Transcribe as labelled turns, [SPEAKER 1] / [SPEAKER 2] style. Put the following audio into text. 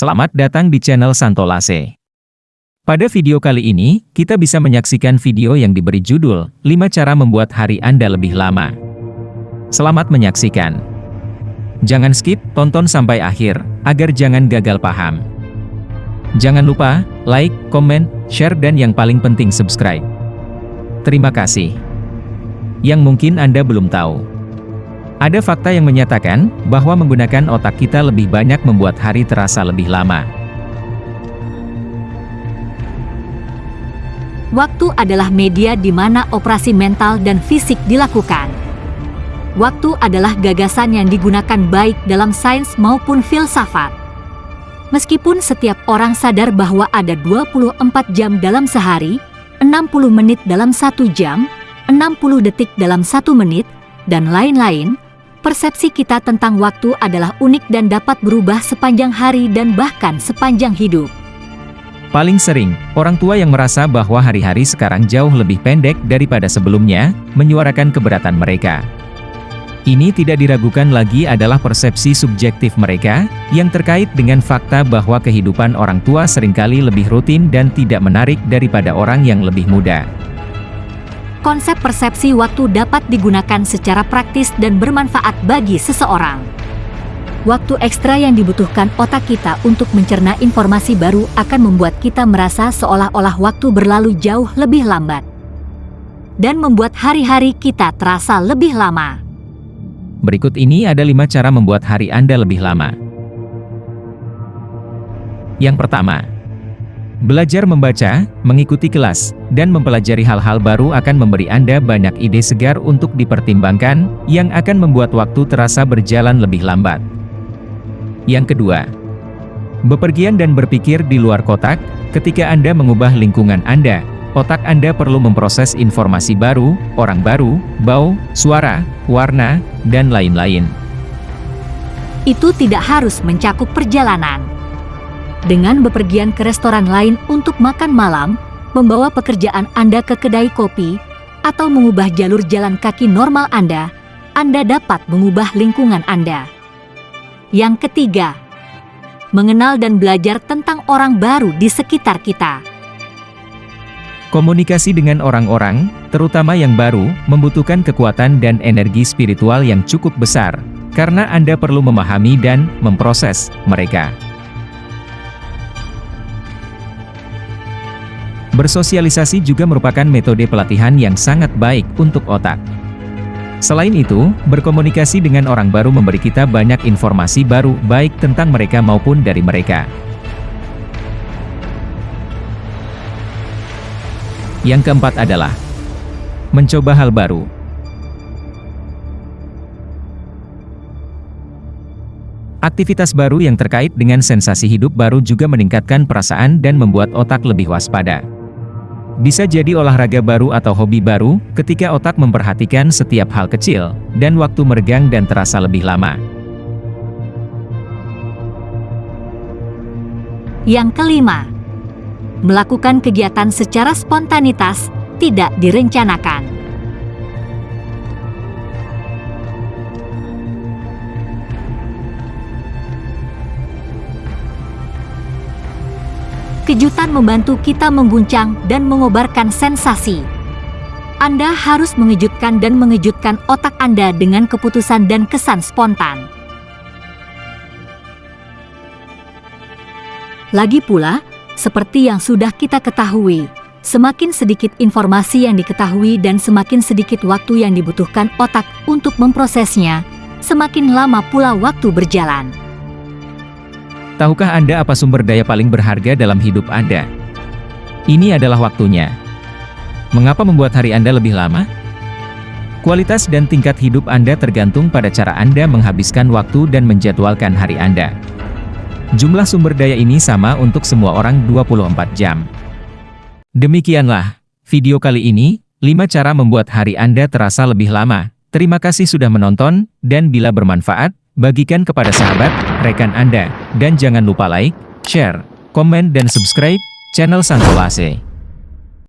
[SPEAKER 1] Selamat datang di channel Santolase. Pada video kali ini, kita bisa menyaksikan video yang diberi judul 5 cara membuat hari Anda lebih lama. Selamat menyaksikan. Jangan skip, tonton sampai akhir, agar jangan gagal paham. Jangan lupa, like, komen, share dan yang paling penting subscribe. Terima kasih. Yang mungkin Anda belum tahu. Ada fakta yang menyatakan, bahwa menggunakan otak kita lebih banyak membuat hari terasa lebih lama.
[SPEAKER 2] Waktu adalah media di mana operasi mental dan fisik dilakukan. Waktu adalah gagasan yang digunakan baik dalam sains maupun filsafat. Meskipun setiap orang sadar bahwa ada 24 jam dalam sehari, 60 menit dalam satu jam, 60 detik dalam satu menit, dan lain-lain, Persepsi kita tentang waktu adalah unik dan dapat berubah sepanjang hari dan bahkan sepanjang hidup.
[SPEAKER 1] Paling sering, orang tua yang merasa bahwa hari-hari sekarang jauh lebih pendek daripada sebelumnya, menyuarakan keberatan mereka. Ini tidak diragukan lagi adalah persepsi subjektif mereka, yang terkait dengan fakta bahwa kehidupan orang tua sering kali lebih rutin dan tidak menarik daripada orang yang lebih muda
[SPEAKER 2] konsep persepsi waktu dapat digunakan secara praktis dan bermanfaat bagi seseorang. Waktu ekstra yang dibutuhkan otak kita untuk mencerna informasi baru akan membuat kita merasa seolah-olah waktu berlalu jauh lebih lambat. Dan membuat hari-hari kita terasa lebih lama.
[SPEAKER 1] Berikut ini ada lima cara membuat hari Anda lebih lama. Yang pertama, Belajar membaca, mengikuti kelas, dan mempelajari hal-hal baru akan memberi Anda banyak ide segar untuk dipertimbangkan, yang akan membuat waktu terasa berjalan lebih lambat. Yang kedua, bepergian dan berpikir di luar kotak, ketika Anda mengubah lingkungan Anda, otak Anda perlu memproses informasi baru, orang baru, bau, suara, warna, dan lain-lain.
[SPEAKER 2] Itu tidak harus mencakup perjalanan dengan bepergian ke restoran lain untuk makan malam, membawa pekerjaan Anda ke kedai kopi, atau mengubah jalur jalan kaki normal Anda, Anda dapat mengubah lingkungan Anda. Yang ketiga, mengenal dan belajar tentang orang baru di sekitar kita.
[SPEAKER 1] Komunikasi dengan orang-orang, terutama yang baru, membutuhkan kekuatan dan energi spiritual yang cukup besar, karena Anda perlu memahami dan memproses mereka. Bersosialisasi juga merupakan metode pelatihan yang sangat baik untuk otak. Selain itu, berkomunikasi dengan orang baru memberi kita banyak informasi baru baik tentang mereka maupun dari mereka. Yang keempat adalah mencoba hal baru. Aktivitas baru yang terkait dengan sensasi hidup baru juga meningkatkan perasaan dan membuat otak lebih waspada. Bisa jadi olahraga baru atau hobi baru, ketika otak memperhatikan setiap hal kecil, dan waktu meregang dan terasa lebih lama.
[SPEAKER 2] Yang kelima, melakukan kegiatan secara spontanitas, tidak direncanakan. Kejutan membantu kita mengguncang dan mengobarkan sensasi. Anda harus mengejutkan dan mengejutkan otak Anda dengan keputusan dan kesan spontan. Lagi pula, seperti yang sudah kita ketahui, semakin sedikit informasi yang diketahui dan semakin sedikit waktu yang dibutuhkan otak untuk memprosesnya, semakin lama pula waktu berjalan.
[SPEAKER 1] Tahukah Anda apa sumber daya paling berharga dalam hidup Anda? Ini adalah waktunya. Mengapa membuat hari Anda lebih lama? Kualitas dan tingkat hidup Anda tergantung pada cara Anda menghabiskan waktu dan menjadwalkan hari Anda. Jumlah sumber daya ini sama untuk semua orang 24 jam. Demikianlah, video kali ini, 5 cara membuat hari Anda terasa lebih lama. Terima kasih sudah menonton, dan bila bermanfaat, bagikan kepada sahabat, rekan Anda, dan jangan lupa like, share, komen dan subscribe channel Santolase.